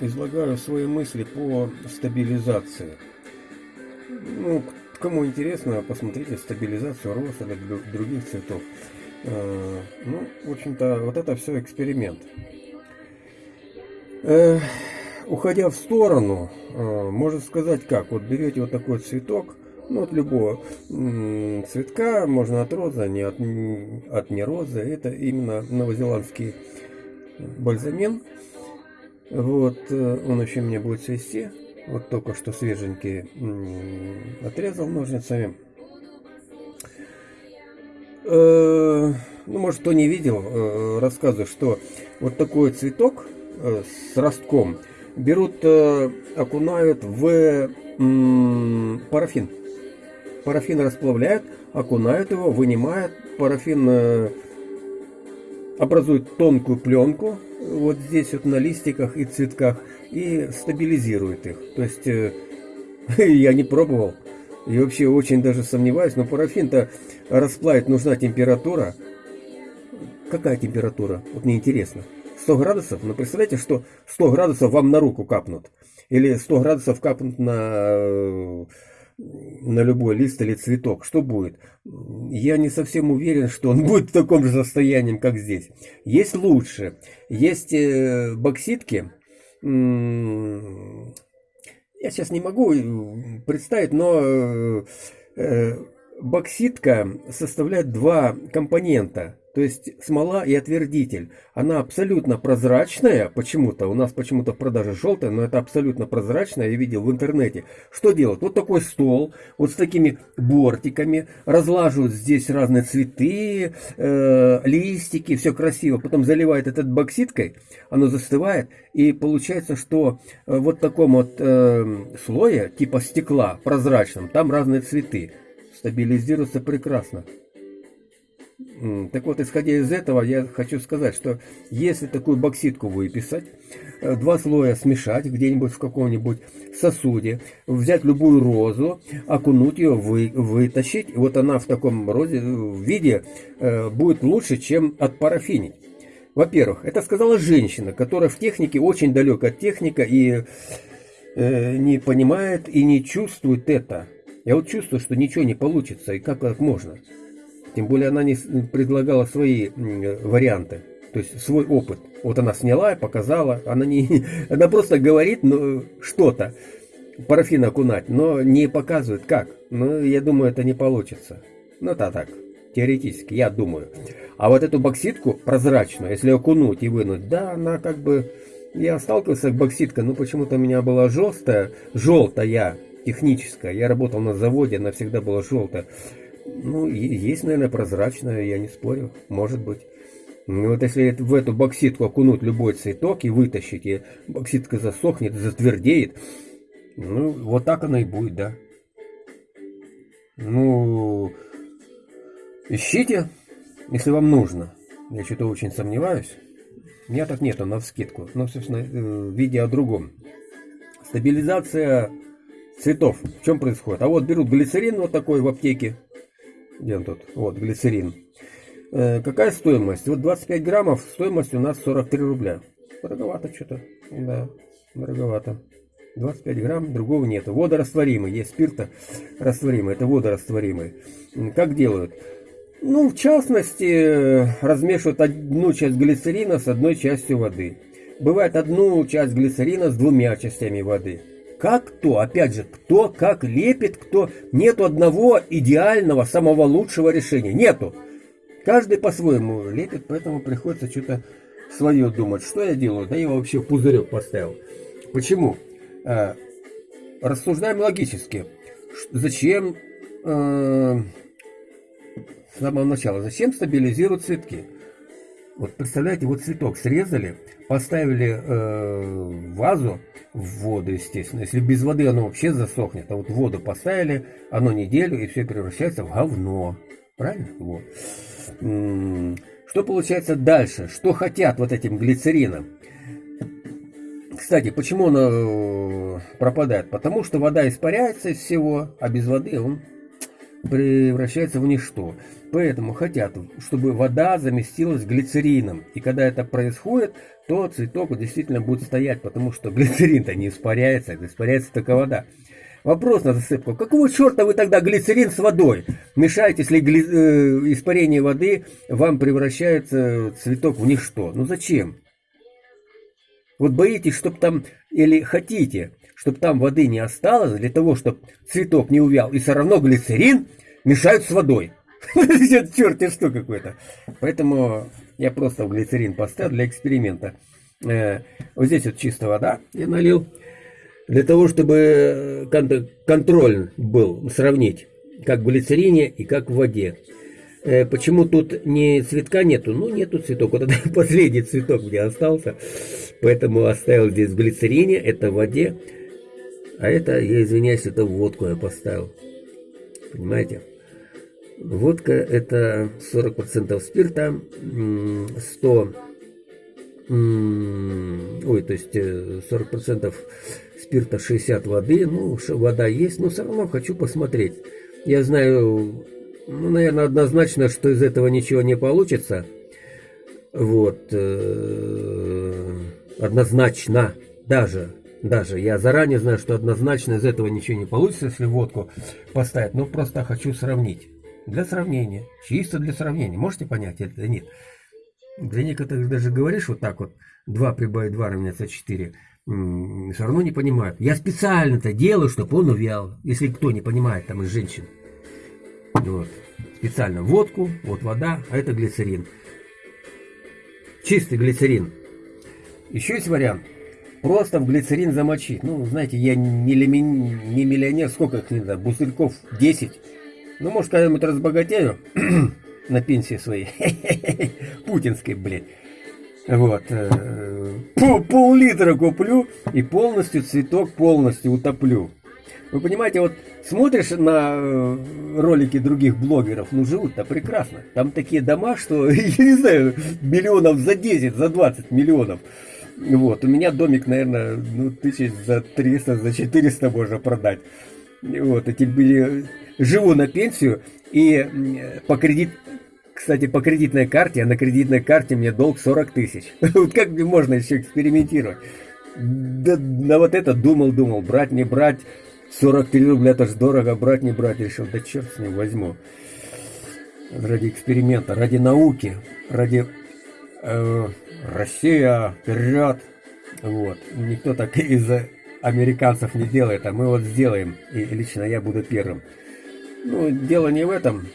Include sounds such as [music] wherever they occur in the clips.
излагаю свои мысли по стабилизации. Ну, кому интересно, посмотрите стабилизацию роз или других цветов. Э, ну, в общем-то, вот это все эксперимент. Э, уходя в сторону, э, можно сказать как, вот берете вот такой цветок, ну, от любого цветка, можно от розы, а не от, от не розы, это именно новозеландский бальзамин. Вот, он еще мне будет цвести. Вот только что свеженький отрезал ножницами. Э, ну, может, кто не видел, э, рассказываю, что вот такой цветок э, с ростком берут, окунают в парафин. Парафин расплавляют, окунают его, вынимают. Парафин образует тонкую пленку вот здесь вот на листиках и цветках и стабилизирует их. То есть [laughs] я не пробовал. И вообще очень даже сомневаюсь, но парафин-то расплавить нужна температура. Какая температура? Вот мне интересно. 100 градусов? Ну, представляете, что 100 градусов вам на руку капнут. Или 100 градусов капнут на, на любой лист или цветок. Что будет? Я не совсем уверен, что он [laughs] будет в таком же состоянии, как здесь. Есть лучше. Есть э, бокситки, я сейчас не могу э, представить, но э, бокситка составляет два компонента. То есть смола и отвердитель. Она абсолютно прозрачная почему-то. У нас почему-то в продаже желтая, но это абсолютно прозрачная. Я видел в интернете. Что делают? Вот такой стол, вот с такими бортиками. Разлаживают здесь разные цветы, э, листики, все красиво. Потом заливают этот бокситкой, оно застывает. И получается, что э, вот таком вот э, слое, типа стекла, прозрачном, там разные цветы. Стабилизируется прекрасно. Так вот, исходя из этого, я хочу сказать, что если такую бокситку выписать, э, два слоя смешать где-нибудь в каком-нибудь сосуде, взять любую розу, окунуть ее, вы, вытащить, вот она в таком розе, в виде э, будет лучше, чем от парафинить. Во-первых, это сказала женщина, которая в технике очень далека от техника и э, не понимает и не чувствует это. Я вот чувствую, что ничего не получится, и как так можно? Тем более она не предлагала свои варианты, то есть свой опыт. Вот она сняла показала, она, не, [laughs] она просто говорит ну, что-то, парафин окунать, но не показывает как. Ну, я думаю, это не получится. Ну, это так, теоретически, я думаю. А вот эту бокситку прозрачную, если окунуть и вынуть, да, она как бы... Я сталкивался с бокситкой, но почему-то у меня была желтая, желтая, техническая. Я работал на заводе, она всегда была желтая. Ну, есть, наверное, прозрачная, я не спорю, может быть. Ну, вот если в эту бокситку окунуть любой цветок и вытащить, и бокситка засохнет, затвердеет, ну, вот так она и будет, да. Ну, ищите, если вам нужно. Я что-то очень сомневаюсь. У меня так нету на вскидку. Но, собственно, э, видео о другом. Стабилизация цветов. В чем происходит? А вот берут глицерин вот такой в аптеке, где он тут? Вот, глицерин. Э, какая стоимость? Вот 25 граммов, стоимость у нас 43 рубля. Дороговато что-то. Да, дороговато. 25 грамм, другого нет. Водорастворимый, есть спирта растворимый, это водорастворимый. Как делают? Ну, в частности, размешивают одну часть глицерина с одной частью воды. Бывает одну часть глицерина с двумя частями воды. Как кто, опять же, кто как лепит, кто... Нету одного идеального, самого лучшего решения. Нету. Каждый по-своему лепит, поэтому приходится что-то свое думать. Что я делаю? Да я вообще в пузырек поставил. Почему? Э, рассуждаем логически. Зачем... Э, с самого начала. Зачем стабилизируют цветки? Вот представляете, вот цветок срезали, поставили э, вазу в воду, естественно. Если без воды оно вообще засохнет, а вот воду поставили, оно неделю, и все превращается в говно. Правильно? Вот. Что получается дальше? Что хотят вот этим глицерином? Кстати, почему оно э, пропадает? Потому что вода испаряется из всего, а без воды он превращается в ничто. Поэтому хотят, чтобы вода заместилась глицерином. И когда это происходит, то цветок действительно будет стоять, потому что глицерин-то не испаряется, испаряется только вода. Вопрос на засыпку. Какого черта вы тогда глицерин с водой мешаете, если гли... э, испарение воды вам превращается цветок в ничто? Ну зачем? Вот боитесь, чтобы там, или хотите, чтобы там воды не осталось, для того, чтобы цветок не увял, и все равно глицерин мешают с водой. [laughs] Черт что какой-то. Поэтому я просто в глицерин поставил для эксперимента. Э, вот здесь вот чистая вода я налил для того, чтобы э, контроль был, сравнить, как в глицерине и как в воде. Э, почему тут не цветка нету? Ну, нету цветок. [laughs] Вот это последний цветок где остался. Поэтому оставил здесь в глицерине, это в воде. А это, я извиняюсь, это водку я поставил. Понимаете? Водка это 40% спирта, 100 ой, то есть 40% спирта 60 воды, ну, вода есть, но все равно хочу посмотреть. Я знаю, ну, наверное, однозначно, что из этого ничего не получится. Вот, э, однозначно, даже, даже, я заранее знаю, что однозначно из этого ничего не получится, если водку поставить, но просто хочу сравнить. Для сравнения, чисто для сравнения, можете понять это нет? Для некоторых даже говоришь вот так вот, 2 прибавить 2 равняется 4, все равно не понимают. Я специально это делаю, чтобы он увял. Если кто не понимает, там из женщин. Вот. Специально водку, вот вода, а это глицерин. Чистый глицерин. Еще есть вариант. Просто в глицерин замочить. Ну, знаете, я не, лими... не миллионер, сколько их не знаю, бутыльков 10. Ну, может, когда-нибудь разбогатею [clears throat] на пенсии своей. [laughs] Путинской, блядь. Вот. Э, пол-литра куплю и полностью цветок полностью утоплю. Вы понимаете, вот смотришь на э, ролики других блогеров, ну живут-то прекрасно. Там такие дома, что, [laughs] я не знаю, миллионов за 10, за 20 миллионов. Вот, у меня домик, наверное, ну, тысяч за 300, за 400 можно продать. Вот, эти были, живу на пенсию и по кредит, кстати, по кредитной карте, а на кредитной карте мне долг 40 тысяч. [laughs] Вот как можно еще экспериментировать? Да, на вот это думал, думал, брать, не брать. 43 рубля, это же дорого, брать, не брать. Решил, да черт с ним возьму. Ради эксперимента, ради науки, ради э, Россия вперед. Вот. Никто так из американцев не делает, а мы вот сделаем. И лично я буду первым. Ну, дело не в этом.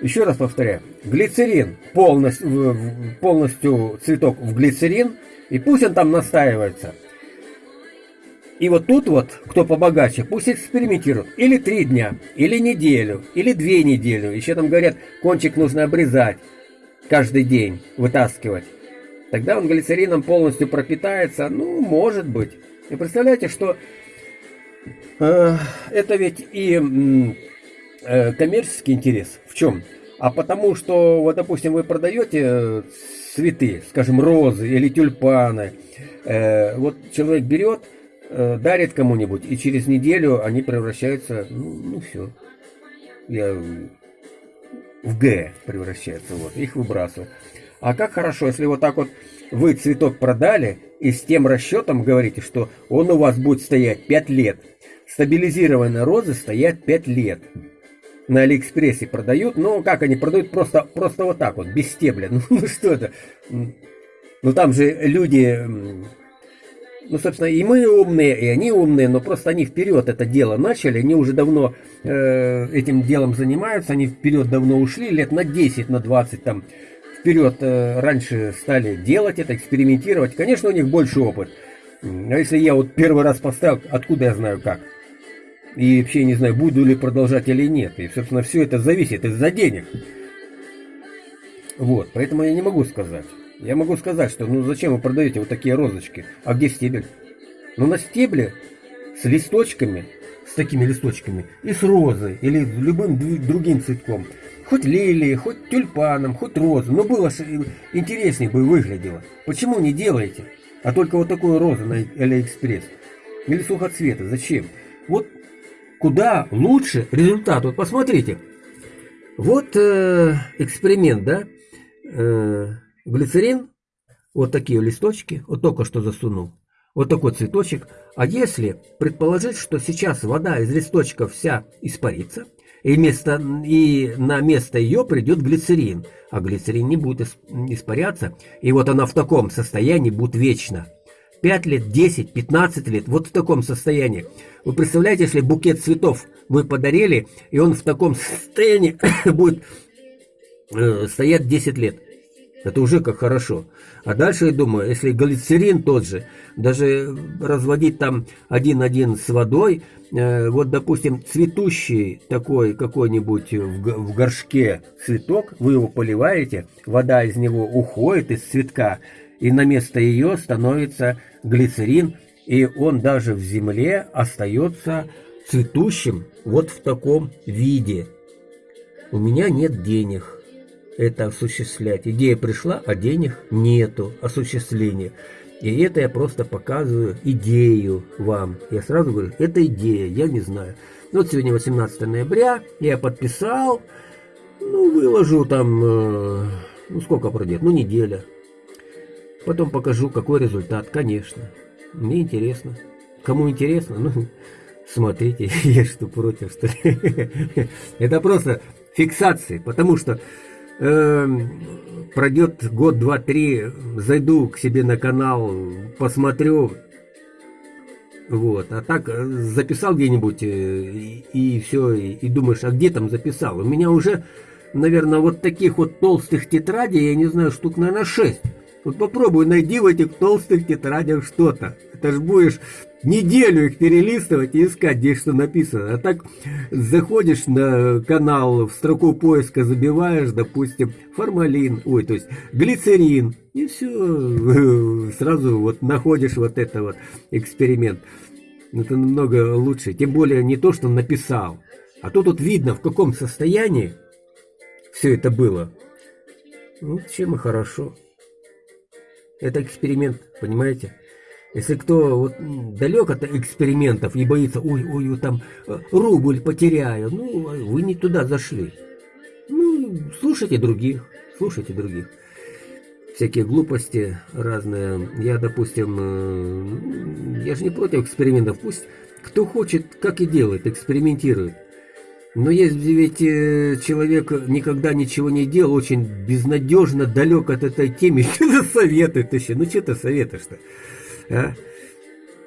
Еще раз повторяю, глицерин, полностью, полностью цветок в глицерин, и пусть он там настаивается. И вот тут вот, кто побогаче, пусть экспериментирует. Или три дня, или неделю, или две недели. Еще там говорят, кончик нужно обрезать каждый день, вытаскивать. Тогда он глицерином полностью пропитается. Ну, может быть. И представляете, что э, это ведь и э, коммерческий интерес. В чем? А потому что, вот, допустим, вы продаете э, цветы, скажем, розы или тюльпаны. Э, вот человек берет, э, дарит кому-нибудь, и через неделю они превращаются, ну, ну все. Я в Г превращаются, вот, их выбрасывают. А как хорошо, если вот так вот вы цветок продали и с тем расчетом говорите, что он у вас будет стоять 5 лет. Стабилизированные розы стоят 5 лет на Алиэкспрессе продают. Ну, как они продают? Просто, просто вот так вот, без стебля. [laughs] Ну, ну что это? Ну, там же люди... Ну, собственно, и мы умные, и они умные, но просто они вперед это дело начали, они уже давно э, этим делом занимаются, они вперед давно ушли, лет на 10, на 20 там вперед э, раньше стали делать это, экспериментировать. Конечно, у них больше опыт. А если я вот первый раз поставил, откуда я знаю как? И вообще не знаю, буду ли продолжать или нет. И, собственно, все это зависит из-за денег. Вот, поэтому я не могу сказать. Я могу сказать, что ну зачем вы продаете вот такие розочки? А где стебель? Ну на стебле с листочками, с такими листочками, и с розой, или любым другим цветком. Хоть лилии, хоть тюльпаном, хоть розы. Но было интереснее бы выглядело. Почему не делаете? А только вот такую розу на Алиэкспресс. Или сухоцвета. Зачем? Вот куда лучше результат. Вот посмотрите. Вот э, эксперимент, да? Э, глицерин, вот такие листочки, вот только что засунул. Вот такой цветочек. А если предположить, что сейчас вода из листочков вся испарится, и, вместо, и на место ее придет глицерин, а глицерин не будет испаряться, и вот она в таком состоянии будет вечно. 5 лет, 10, 15 лет, вот в таком состоянии. Вы представляете, если букет цветов вы подарили, и он в таком состоянии [coughs] будет э, стоять 10 лет. Это уже как хорошо. А дальше я думаю, если глицерин тот же, даже разводить там один-один с водой, э, вот, допустим, цветущий такой какой-нибудь в, в горшке цветок, вы его поливаете, вода из него уходит из цветка, и на место ее становится глицерин, и он даже в земле остается цветущим вот в таком виде. У меня нет денег это осуществлять. Идея пришла, а денег нету осуществления. И это я просто показываю идею вам. Я сразу говорю, это идея, я не знаю. Вот сегодня 18 ноября, я подписал, ну, выложу там, э, ну, сколько пройдет, ну, неделя. Потом покажу, какой результат, конечно. Мне интересно. Кому интересно, ну, [laughs] смотрите, [laughs] я что против, что ли. [laughs] Это просто фиксации, потому что э, пройдет год, два, три, зайду к себе на канал, посмотрю, вот, а так э, записал где-нибудь э, и, и все, и, и думаешь, а где там записал? У меня уже, наверное, вот таких вот толстых тетрадей, я не знаю, штук, наверное, шесть. Вот попробуй найди в этих толстых тетрадях что-то. Это ж будешь неделю их перелистывать и искать, где что написано. А так заходишь на канал, в строку поиска забиваешь, допустим, формалин, ой, то есть глицерин, и все, [laughs] сразу вот находишь вот это вот эксперимент. Это намного лучше. Тем более не то, что написал, а то тут видно, в каком состоянии все это было. Ну, чем и хорошо. Это эксперимент, понимаете? Если кто вот далек от экспериментов и боится, ой, ой, там э, рубль потеряю, ну, вы не туда зашли. Ну, слушайте других, слушайте других. Всякие глупости разные. Я, допустим, э, я же не против экспериментов. Пусть кто хочет, как и делает, экспериментирует. Но если ведь э, человек никогда ничего не делал, очень безнадежно далек от этой темы, [laughs] что-то советует еще. Ну, что ты советуешь-то? А?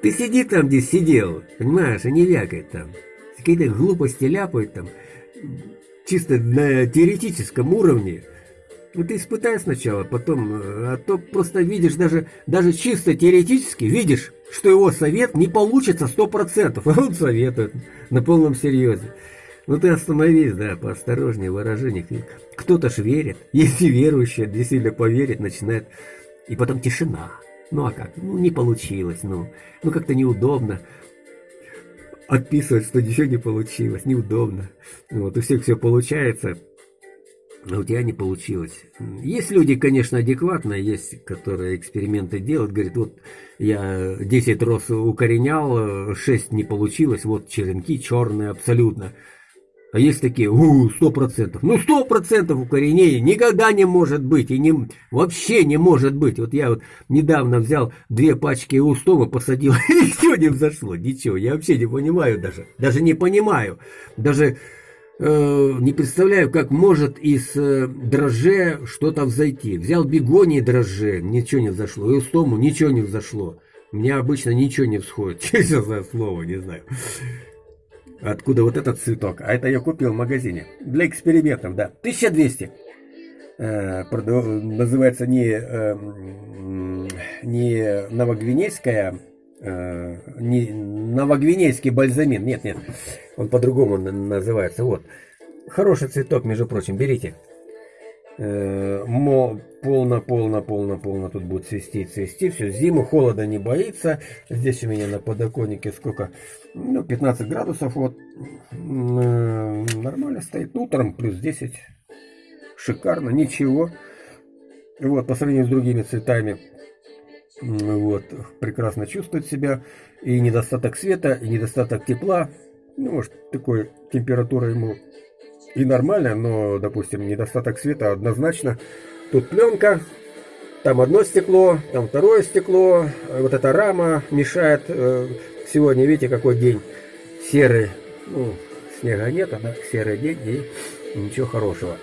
Ты сиди там, где сидел, понимаешь, а не там. Какие-то глупости ляпают там, чисто на теоретическом уровне. Ну ты испытай сначала, потом, а то просто видишь даже, даже чисто теоретически, видишь, что его совет не получится сто процентов, а он советует на полном серьезе. Ну ты остановись, да, поосторожнее в выражениях. Кто-то ж верит, [laughs] если верующие действительно поверит, начинает, и потом тишина. Ну а как? Ну не получилось, ну. Ну как-то неудобно. Отписывать, что ничего не получилось, неудобно. Вот, у всех все получается, а у тебя не получилось. Есть люди, конечно, адекватные, есть, которые эксперименты делают, говорят, вот я 10 роз укоренял, 6 не получилось, вот черенки черные абсолютно. А есть такие, у, сто процентов. Ну, сто процентов укоренения никогда не может быть. И не, вообще не может быть. Вот я вот недавно взял две пачки устома, посадил, [laughs] и ничего не взошло. Ничего. Я вообще не понимаю даже. Даже не понимаю. Даже э, не представляю, как может из э, дрожже что-то взойти. Взял бегонии дрожже, ничего не взошло. И устому ничего не взошло. У меня обычно ничего не всходит. [laughs] За слово, не знаю откуда вот этот цветок. А это я купил в магазине. Для экспериментов, да. 1200. Э, называется не, э, не новогвинейская, э, не новогвинейский бальзамин. Нет, нет. Он по-другому называется. Вот. Хороший цветок, между прочим. Берите. Э, полно, полно, полно, полно тут будет цвести, цвести. Все, зиму холода не боится. Здесь у меня на подоконнике сколько? Ну, 15 градусов. Вот. Нормально стоит. Утром плюс 10. Шикарно, ничего. Вот, по сравнению с другими цветами, вот, прекрасно чувствует себя. И недостаток света, и недостаток тепла Ну, может, такой температура ему и нормальная, но, допустим, недостаток света однозначно. Тут пленка, там одно стекло, там второе стекло, вот эта рама мешает. Э, сегодня, видите, какой день серый. Ну, снега нет, а да, серый день и ничего хорошего.